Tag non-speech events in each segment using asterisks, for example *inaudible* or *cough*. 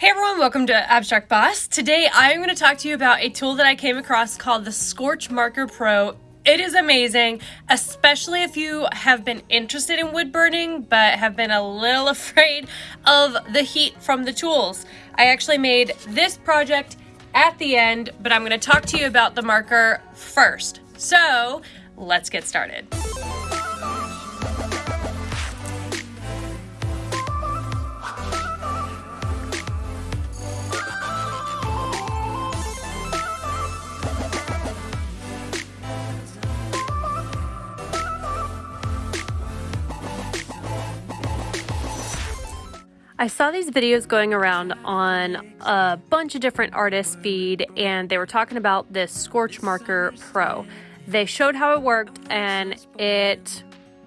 Hey everyone, welcome to Abstract Boss. Today I'm going to talk to you about a tool that I came across called the Scorch Marker Pro. It is amazing, especially if you have been interested in wood burning but have been a little *laughs* afraid of the heat from the tools. I actually made this project at the end, but I'm going to talk to you about the marker first. So let's get started. I saw these videos going around on a bunch of different artists' feed, and they were talking about this Scorch Marker Pro. They showed how it worked, and it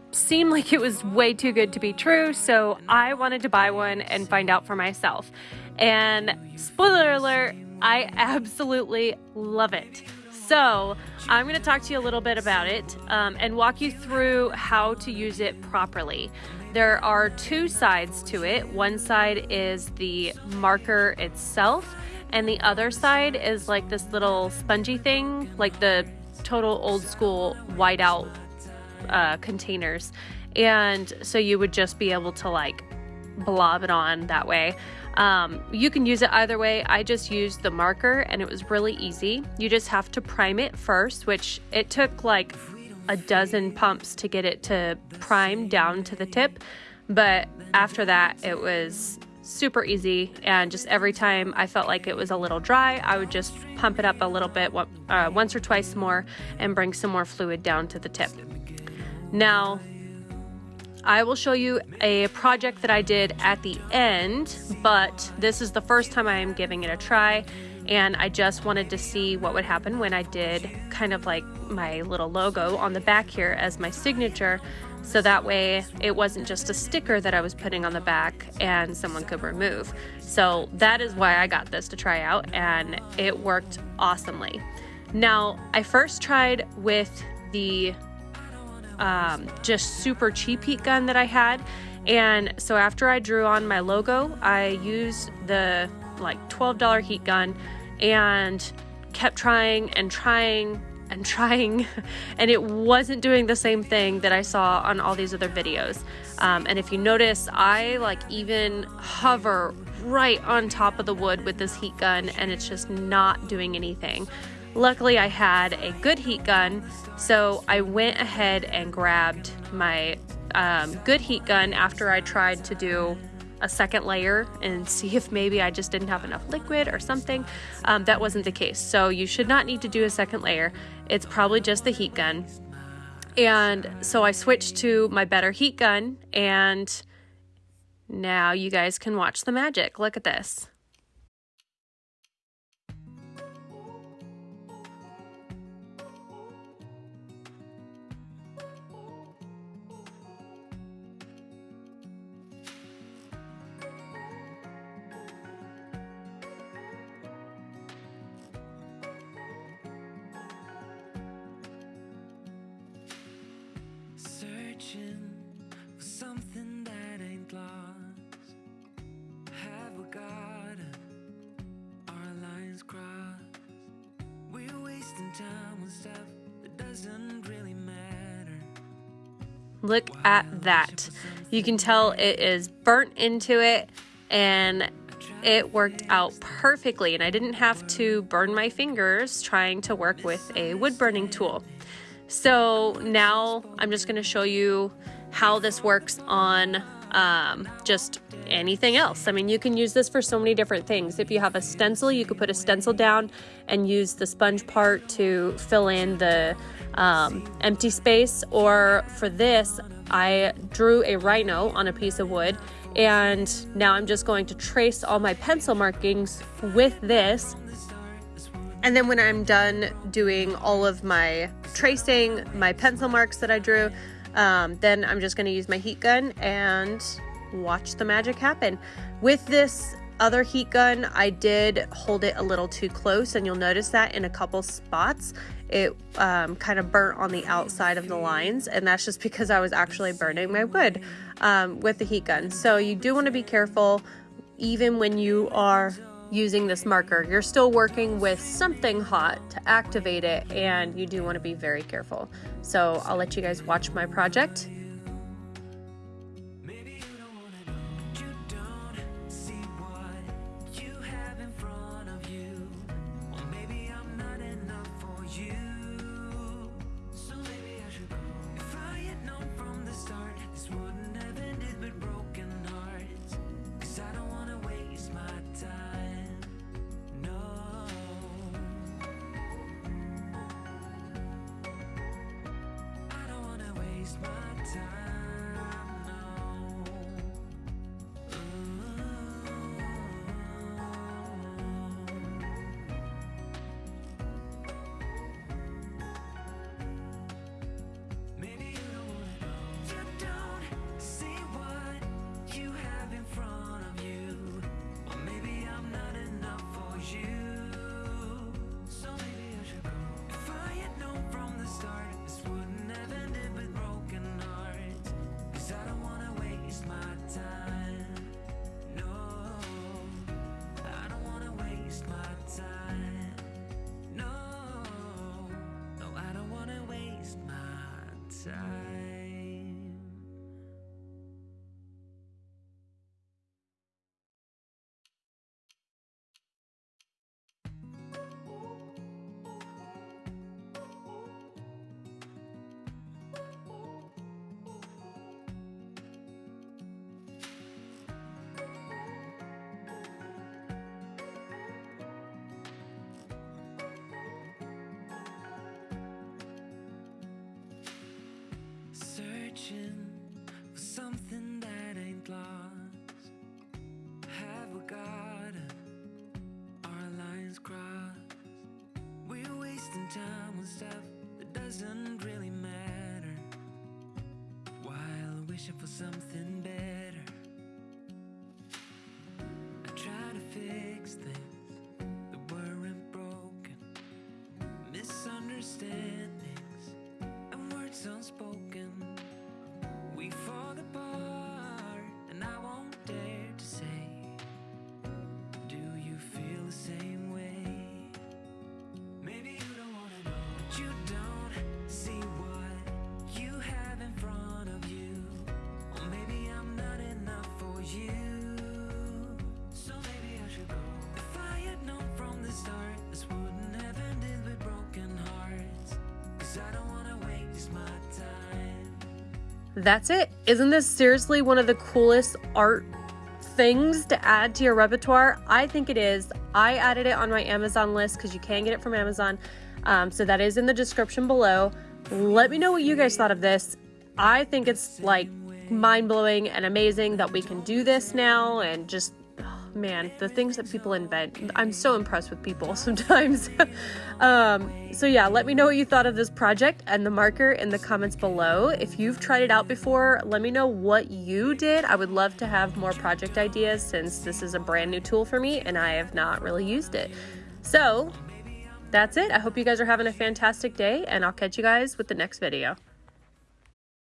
seemed like it was way too good to be true, so I wanted to buy one and find out for myself. And spoiler alert, I *laughs* absolutely love it. So, I'm going to talk to you a little bit about it um, and walk you through how to use it properly. There are two sides to it. One side is the marker itself, and the other side is like this little spongy thing, like the total old school whiteout uh, containers. And so you would just be able to like blob it on that way. Um, you can use it either way. I just used the marker and it was really easy. You just have to prime it first, which it took like a dozen pumps to get it to prime down to the tip. But after that, it was super easy. And just every time I felt like it was a little dry, I would just pump it up a little bit, uh, once or twice more, and bring some more fluid down to the tip. Now, I will show you a project that I did at the end, but this is the first time I am giving it a try and I just wanted to see what would happen when I did kind of like my little logo on the back here as my signature so that way it wasn't just a sticker that I was putting on the back and someone could remove. So that is why I got this to try out and it worked awesomely. Now I first tried with the um, just super cheap heat gun that I had and so after I drew on my logo I used the like $12 heat gun and kept trying and trying and *laughs* trying and it wasn't doing the same thing that I saw on all these other videos. Um, and if you notice, I like even hover right on top of the wood with this heat gun and it's just not doing anything. Luckily, I had a good heat gun, so I went ahead and grabbed my um, good heat gun after I tried to do a second layer and *laughs* see if maybe I just didn't have enough liquid or something. Um, that wasn't the case. So you should not need to do a second layer. It's probably just the heat gun. And so I switched to my better heat gun and now you guys can watch the magic. Look at this. Look at that. You can tell it is burnt into it and it worked out perfectly and I didn't have to burn my fingers trying to work with a wood burning tool. So now I'm just going to show you how this works on um, just anything else. I mean, you can use this for so many different things. If you have a stencil, you could put a stencil down and use the sponge part to fill in the um, empty space. Or for this, I drew a rhino on a piece of wood and now I'm just going to trace all my pencil markings with this. And then when I'm done doing all of my tracing, my pencil marks that I drew, um, then I'm just going to use my heat gun and watch the magic happen. With this other heat gun, I did hold it a little too close, and you'll notice that in a couple spots. It um, kind of burnt on the outside of the lines, and that's just because I was actually burning my wood um, with the heat gun. So you do want to be careful even when you are using this marker. You're still working with something hot to activate it and you do want to be very careful. So I'll let you guys watch my project searching wasting time on stuff that doesn't really matter. While wishing for something better. That's it. Isn't this seriously one of the coolest art things to add to your repertoire? I think it is. I added it on my Amazon list because you can get it from Amazon. Um, so that is in the description below. Let me know what you guys thought of this. I think it's like mind blowing and amazing that we can do this now and just man, the things that people invent. I'm so impressed with people *laughs* sometimes. um, so yeah, let me know what you thought of this project and the marker in the comments below. If you've tried it out before, let me know what you did. I would love to have more project ideas since this is a brand new tool for me and I have not really used it. So that's it. I hope you guys are having a fantastic day and I'll catch you guys with the next video.